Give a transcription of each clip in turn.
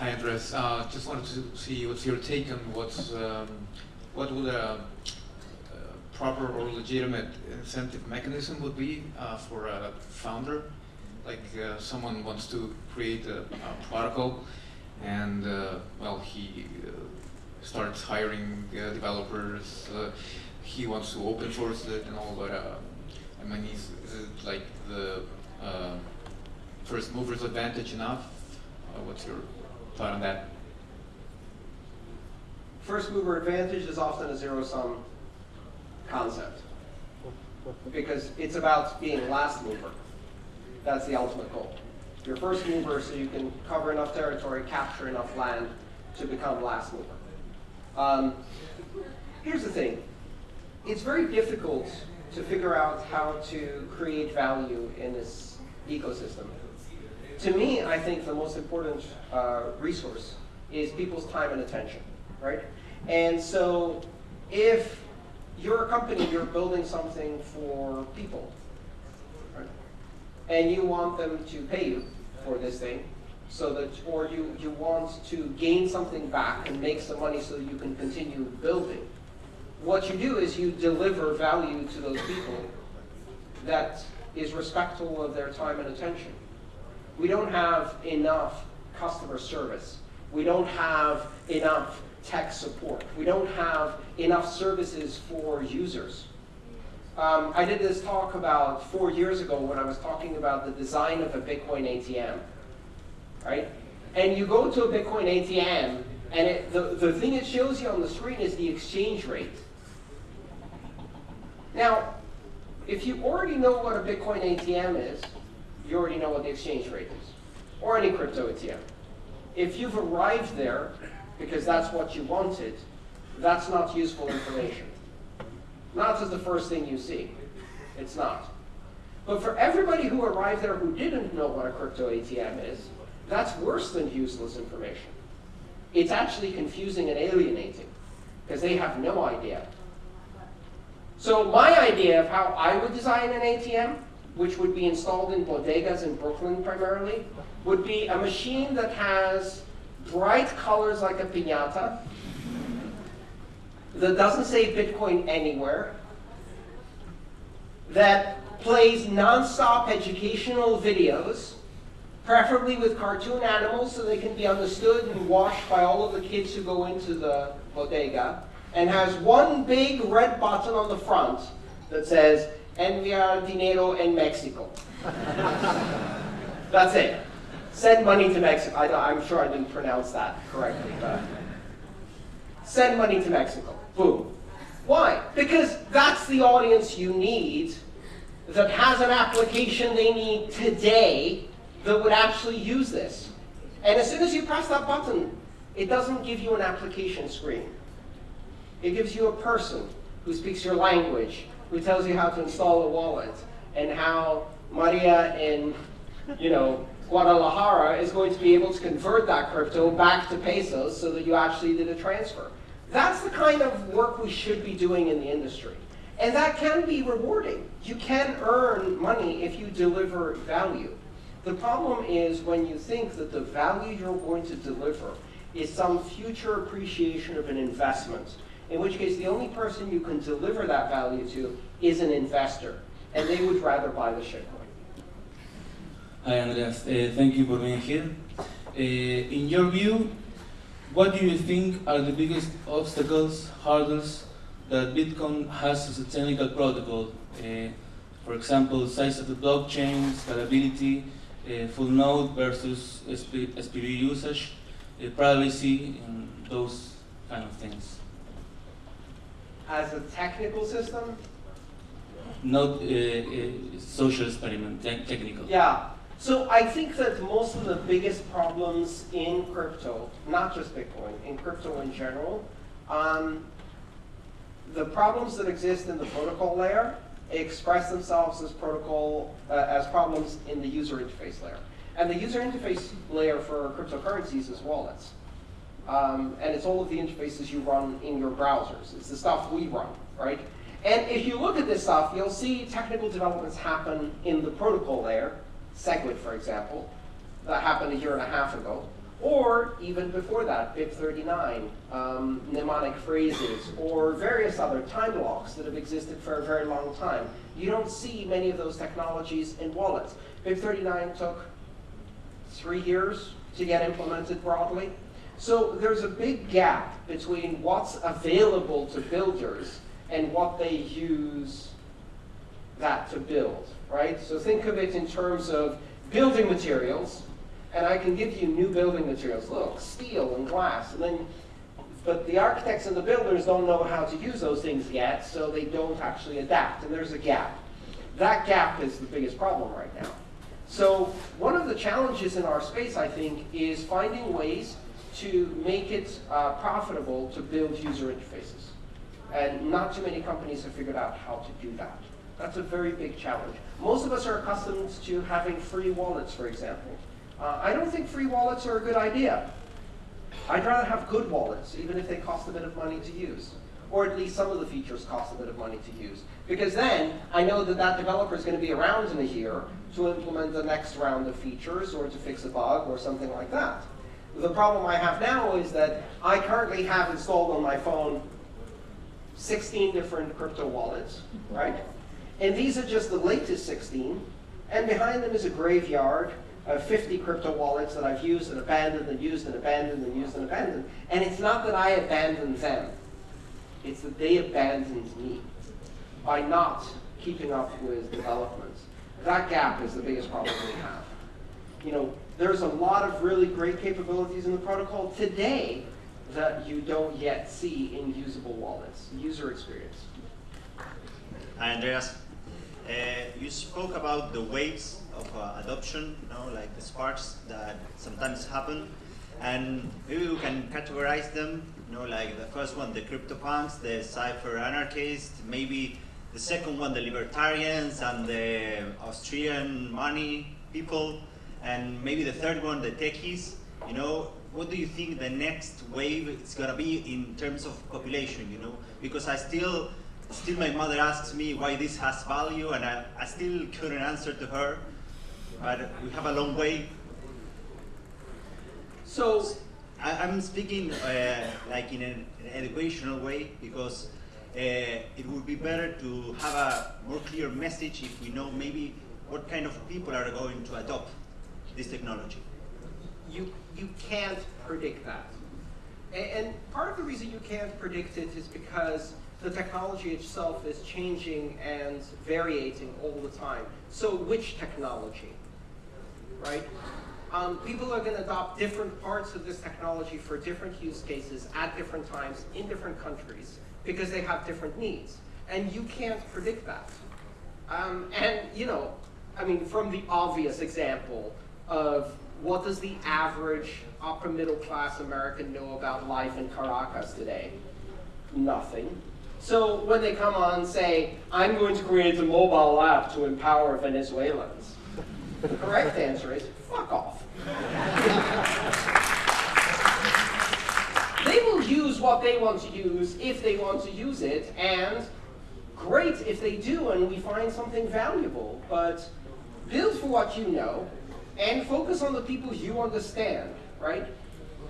Hi, Andreas. Uh, just wanted to see what's your take on what's um, what would a, a, proper or legitimate incentive mechanism would be uh, for a founder, like uh, someone wants to create a, a protocol, and uh, well, he uh, starts hiring uh, developers. he wants to open source it and all, but I mean, is, is it like the first mover's advantage enough? what's your thought on that? First mover advantage is often a zero-sum concept because it's about being last mover. That's the ultimate goal. You're first mover so you can cover enough territory, capture enough land to become last mover. Um, here's the thing. It's very difficult to figure out how to create value in this ecosystem to me, I think the most important uh, resource is people's time and attention, right? And so if you're a company, you're building something for people, right? and you want them to pay you for this thing, so that, or you, you want to gain something back and make some money so that you can continue building, what you do is you deliver value to those people that is respectful of their time and attention. We don't have enough customer service. We don't have enough tech support. We don't have enough services for users. Um, I did this talk about four years ago when I was talking about the design of a Bitcoin ATM, right? And you go to a Bitcoin ATM, and it, the, the thing it shows you on the screen is the exchange rate. Now, if you already know what a Bitcoin ATM is, you already know what the exchange rate is, or any crypto ATM. If you've arrived there because that's what you wanted, that's not useful information. Not as the first thing you see. It's not. But for everybody who arrived there who didn't know what a crypto ATM is, that's worse than useless information. It's actually confusing and alienating because they have no idea. So my idea of how I would design an ATM which would be installed in bodegas in Brooklyn primarily, would be a machine that has bright colors like a piñata, that doesn't say Bitcoin anywhere, that plays nonstop educational videos, preferably with cartoon animals so they can be understood and watched by all of the kids who go into the bodega, and has one big red button on the front that says, enviar dinero in Mexico. That's it. Send money to Mexico. I, am sure I didn't pronounce that correctly. But send money to Mexico. Boom. Why? Because that's the audience you need that has an application they need today that would actually use this. And as soon as you press that button, it doesn't give you an application screen. It gives you a person who speaks your language, who tells you how to install a wallet and how Maria in, you know, Guadalajara is going to be able to convert that crypto back to pesos so that you actually did a transfer. That's the kind of work we should be doing in the industry. And that can be rewarding. You can earn money if you deliver value. The problem is when you think that the value you're going to deliver is some future appreciation of an investment in which case the only person you can deliver that value to is an investor, and they would rather buy the shitcoin. Hi, Andreas. Uh, thank you for being here. Uh, in your view, what do you think are the biggest obstacles, hurdles that Bitcoin has as a technical protocol? Uh, for example, size of the blockchain, scalability, uh, full node versus SP SPV usage, uh, privacy, and those kind of things as a technical system? Not uh, uh, social experiment, te technical. Yeah. So I think that most of the biggest problems in crypto, not just Bitcoin, in crypto in general, um, the problems that exist in the protocol layer express themselves as protocol uh, as problems in the user interface layer. And the user interface layer for cryptocurrencies is wallets. Um, and it's all of the interfaces you run in your browsers. It's the stuff we run, right? And if you look at this stuff, you'll see technical developments happen in the protocol layer, SegWit, for example, that happened a year and a half ago. Or even before that, BIP39, um, mnemonic phrases, or various other time locks that have existed for a very long time. You don't see many of those technologies in wallets. BIP39 took three years to get implemented broadly. So there's a big gap between what's available to builders and what they use that to build, right? So think of it in terms of building materials, and I can give you new building materials. Look, steel and glass, and then, but the architects and the builders don't know how to use those things yet, so they don't actually adapt, and there's a gap. That gap is the biggest problem right now. So one of the challenges in our space, I think, is finding ways to make it uh, profitable to build user interfaces. And not too many companies have figured out how to do that. That's a very big challenge. Most of us are accustomed to having free wallets, for example. Uh, I don't think free wallets are a good idea. I'd rather have good wallets, even if they cost a bit of money to use. Or at least some of the features cost a bit of money to use. Because then I know that that developer is going to be around in a year to implement the next round of features or to fix a bug or something like that. The problem I have now is that I currently have installed on my phone 16 different crypto wallets, right? And these are just the latest 16. And behind them is a graveyard of 50 crypto wallets that I've used and abandoned and used and abandoned and used and abandoned. And it's not that I abandoned them. It's that they abandoned me by not keeping up with developments. That gap is the biggest problem we have. You know, there's a lot of really great capabilities in the protocol today that you don't yet see in usable wallets, user experience. Hi, Andreas. Uh, you spoke about the waves of uh, adoption, you know, like the sparks that sometimes happen, and maybe we can categorize them. You know, like the first one, the CryptoPunks, the Cypher anarchists, maybe the second one, the libertarians and the Austrian money people, and maybe the third one, the techies. You know, what do you think the next wave is gonna be in terms of population? You know, because I still, still my mother asks me why this has value, and I, I still couldn't answer to her. But we have a long way. So I, I'm speaking uh, like in an, an educational way because uh, it would be better to have a more clear message if we know maybe what kind of people are going to adopt this technology. you, you can't predict that. A- And, part of the reason you can't predict it is because the technology itself is changing and variating all the time. So which technology, right? Um, people are going to adopt different parts of this technology for different use cases at different times in different countries because they have different needs. And you can't predict that. Um, and, you know, I mean, from the obvious example of what does the average upper middle class American know about life in Caracas today? Nothing. So when they come on and say, I'm going to create a mobile app to empower Venezuelans, the correct answer is, fuck off. they will use what they want to use if they want to use it, and great if they do and we find something valuable, but build for what you know and focus on the people you understand, right?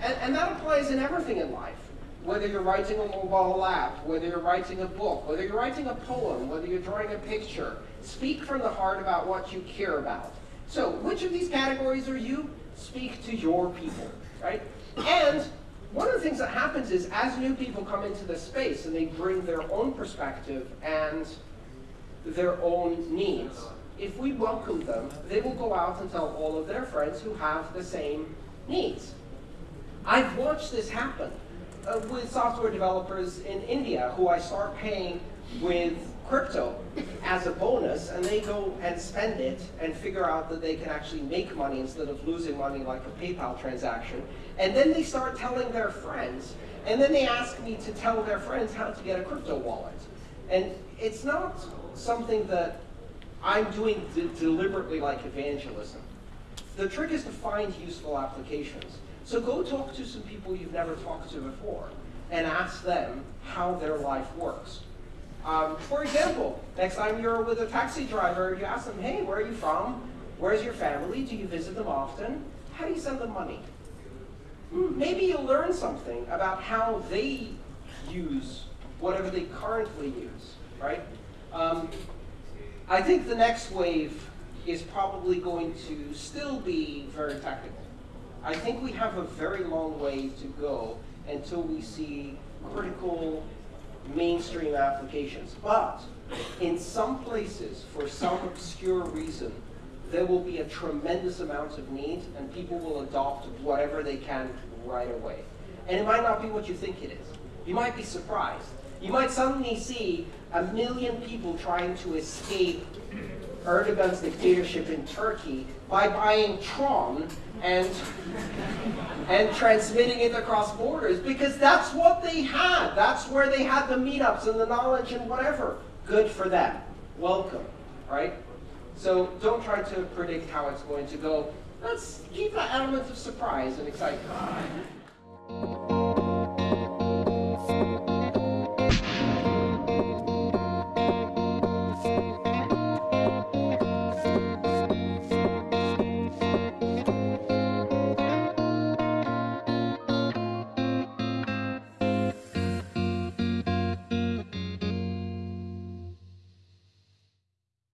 And, and that applies in everything in life. Whether you're writing a mobile app, whether you're writing a book, whether you're writing a poem, whether you're drawing a picture, speak from the heart about what you care about. So which of these categories are you? Speak to your people, right? And one of the things that happens is as new people come into the space and they bring their own perspective and their own needs, if we welcome them, they will go out and tell all of their friends who have the same needs. I've watched this happen uh, with software developers in India who I start paying with crypto as a bonus, and they go and spend it and figure out that they can actually make money instead of losing money like a PayPal transaction. And then they start telling their friends, and then they ask me to tell their friends how to get a crypto wallet. And it's not something that I'm doing de deliberately like evangelism. The trick is to find useful applications. So go talk to some people you've never talked to before and ask them how their life works. Um, for example, next time you're with a taxi driver, you ask them, hey, where are you from? Where's your family? Do you visit them often? How do you send them money? hmm, maybe you'll learn something about how they use whatever they currently use, right? Um, I think the next wave is probably going to still be very technical. I think we have a very long way to go until we see critical mainstream applications. But in some places, for some obscure reason, there will be a tremendous amount of need and people will adopt whatever they can right away. And it might not be what you think it is. You might be surprised. You might suddenly see a million people trying to escape Erdogan's dictatorship in Turkey by buying Tron and, and transmitting it across borders because that's what they had. That's where they had the meetups and the knowledge and whatever. Good for them. Welcome, right? So don't try to predict how it's going to go. Let's keep that element of surprise and excitement.